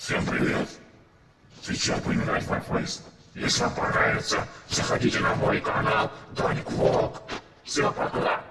Всем привет! Сейчас будем играть в Warface. Если вам понравится, заходите на мой канал Даник Влог. Всем пока!